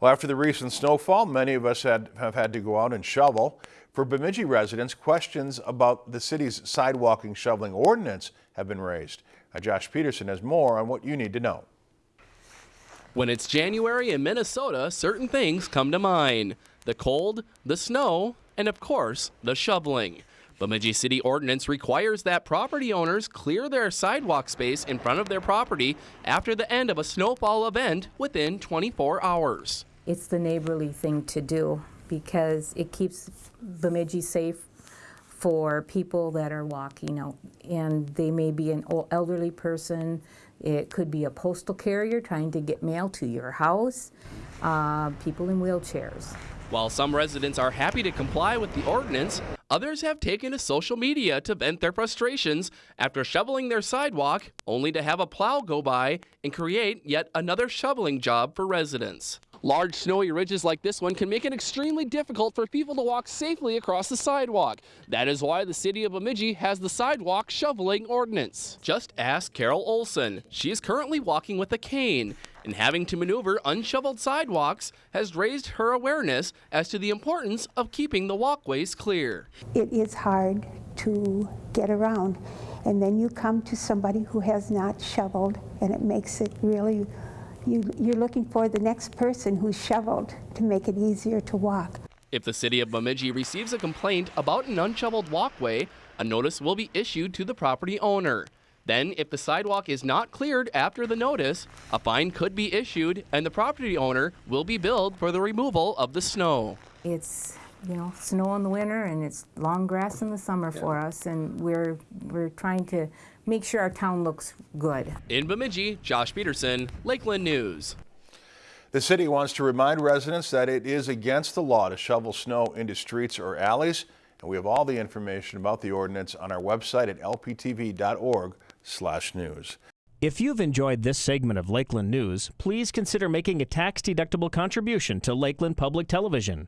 Well, after the recent snowfall, many of us had, have had to go out and shovel. For Bemidji residents, questions about the city's sidewalking shoveling ordinance have been raised. Now, Josh Peterson has more on what you need to know. When it's January in Minnesota, certain things come to mind. The cold, the snow, and of course, the shoveling. Bemidji City Ordinance requires that property owners clear their sidewalk space in front of their property after the end of a snowfall event within 24 hours. It's the neighborly thing to do because it keeps Bemidji safe for people that are walking out. And they may be an elderly person, it could be a postal carrier trying to get mail to your house, uh, people in wheelchairs. While some residents are happy to comply with the ordinance, others have taken to social media to vent their frustrations after shoveling their sidewalk only to have a plow go by and create yet another shoveling job for residents. Large snowy ridges like this one can make it extremely difficult for people to walk safely across the sidewalk. That is why the city of Bemidji has the sidewalk shoveling ordinance. Just ask Carol Olson. She is currently walking with a cane and having to maneuver unshoveled sidewalks has raised her awareness as to the importance of keeping the walkways clear. It is hard to get around and then you come to somebody who has not shoveled and it makes it really you, you're looking for the next person who's shoveled to make it easier to walk. If the city of Bemidji receives a complaint about an unshoveled walkway, a notice will be issued to the property owner. Then, if the sidewalk is not cleared after the notice, a fine could be issued and the property owner will be billed for the removal of the snow. It's you know snow in the winter and it's long grass in the summer yeah. for us, and we're we're trying to make sure our town looks good. In Bemidji, Josh Peterson, Lakeland News. The city wants to remind residents that it is against the law to shovel snow into streets or alleys, and we have all the information about the ordinance on our website at lptv.org/news. If you've enjoyed this segment of Lakeland News, please consider making a tax-deductible contribution to Lakeland Public Television.